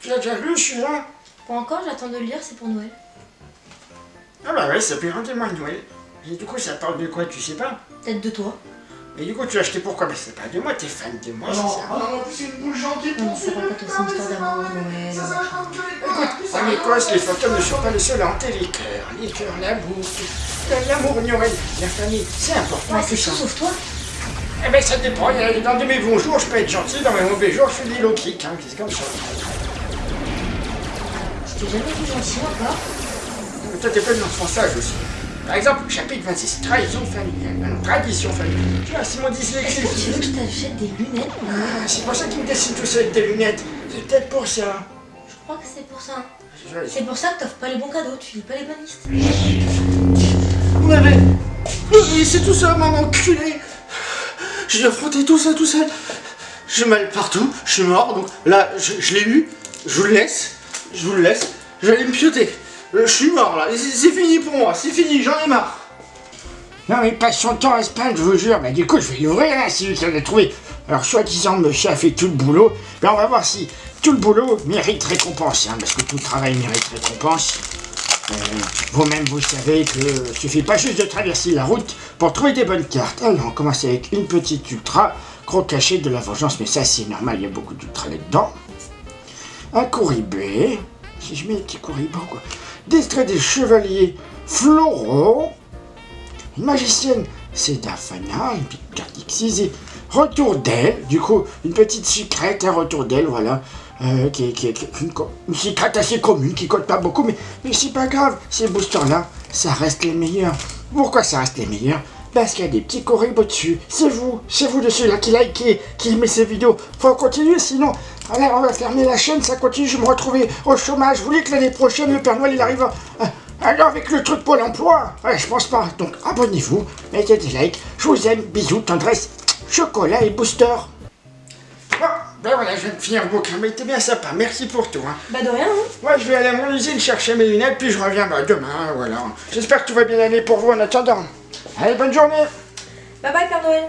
Tu l'as déjà lu celui-là Pas encore, j'attends de le lire, c'est pour Noël. Ah bah ouais, ça fait rendez-moi Noël. Et du coup, ça parle de quoi, tu sais pas? Peut-être de toi. Et du coup, tu l'as acheté pourquoi Bah c'est pas de moi, t'es fan de moi, c'est Non, ça ah non, en plus c'est une boule gentille Non, pour ça va pas toi, c'est une histoire d'amour, Noël. Que Écoute, en Écosse, les fantômes ne sont pas les seuls à hanter les cœurs. Les cœurs, la bouffe, l'amour, Noël, la famille, c'est important. Bah, c'est ça. sauf toi. Eh ben ça dépend, dans de mes bons jours, je peux être gentil, dans mes mauvais jours, je fais des low kicks, hein, c'est comme ça. Jamais vu gentil encore. Mais toi, t'es plein de sage aussi. Par exemple, chapitre 26, trahison familiale, Ah non, tradition familiale. Tu vois, c'est mon Est-ce dyslexie. que tu veux que je t'achète des lunettes Ah, c'est pour ça qu'il me dessine tout ça avec des lunettes. C'est peut-être pour ça. Je crois que c'est pour ça. C'est pour ça que t'offres pas les bons cadeaux, tu lis pas les bonnes listes. Ouais, mais... mais c'est tout ça, mon enculé J'ai affronté tout ça tout seul. J'ai mal partout, je suis mort, donc là, je, je l'ai eu, je vous le laisse, je vous le laisse, je vais me pioter. Euh, Je suis mort là, c'est fini pour moi, c'est fini, j'en ai marre. Non mais il passe son temps à se plaindre, je vous jure. Mais du coup, je vais l'ouvrir, hein, si vous avez trouvé. Alors, soi-disant, monsieur a fait tout le boulot. Mais on va voir si tout le boulot mérite récompense. hein, parce que tout travail mérite récompense. Euh, Vous-même, vous savez que euh, suffit pas juste de traverser la route pour trouver des bonnes cartes. Alors, on commence avec une petite ultra, gros cachet de la vengeance. Mais ça, c'est normal, il y a beaucoup d'ultra là-dedans. Un couribé. Si je mets les petits couribans, quoi. D'extrait des chevaliers floraux. Une magicienne, c'est Dafana, une petite carte. Retour d'elle, du coup, une petite secrète, un retour d'elle, voilà. Euh, une, secrète assez commune, qui coûte pas beaucoup, mais, mais c'est pas grave, ces boosters-là, ça reste les meilleurs. Pourquoi ça reste les meilleurs? Parce qu'il y a des petits corribos dessus. C'est vous, c'est vous de ceux-là qui likez, qui aimez ces vidéos. Faut continuer, sinon, on va fermer la chaîne, ça continue, je vais me retrouver au chômage. Vous voulez que l'année prochaine, le Père Noël, il arrive alors avec le truc Pôle emploi? Ouais, je pense pas. Donc abonnez-vous, mettez des likes. Je vous aime, bisous, tendresse, chocolat et booster. Ben voilà, je viens de finir le bouquin, mais t'es bien sympa, merci pour tout. Hein. Bah de rien, hein. Moi, je vais aller à mon usine chercher mes lunettes, puis je reviens bah, demain, voilà. J'espère que tout va bien aller pour vous en attendant. Allez, bonne journée Bye bye Père Noël.